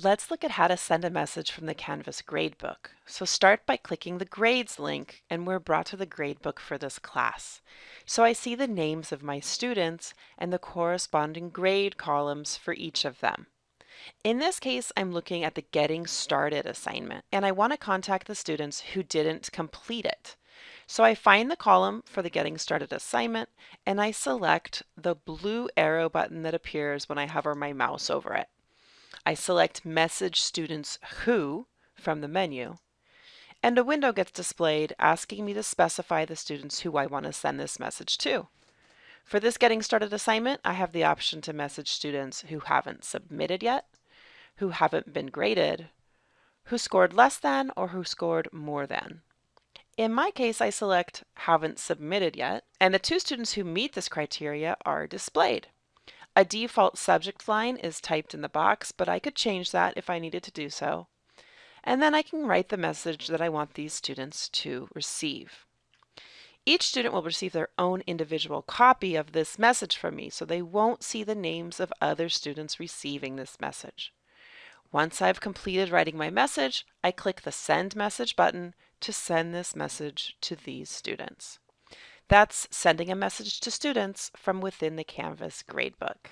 Let's look at how to send a message from the Canvas gradebook. So start by clicking the grades link and we're brought to the gradebook for this class. So I see the names of my students and the corresponding grade columns for each of them. In this case, I'm looking at the Getting Started assignment and I want to contact the students who didn't complete it. So I find the column for the Getting Started assignment and I select the blue arrow button that appears when I hover my mouse over it. I select Message Students Who from the menu, and a window gets displayed asking me to specify the students who I want to send this message to. For this Getting Started assignment, I have the option to message students who haven't submitted yet, who haven't been graded, who scored less than, or who scored more than. In my case, I select haven't submitted yet, and the two students who meet this criteria are displayed. A default subject line is typed in the box, but I could change that if I needed to do so. And then I can write the message that I want these students to receive. Each student will receive their own individual copy of this message from me, so they won't see the names of other students receiving this message. Once I've completed writing my message, I click the Send Message button to send this message to these students. That's sending a message to students from within the Canvas gradebook.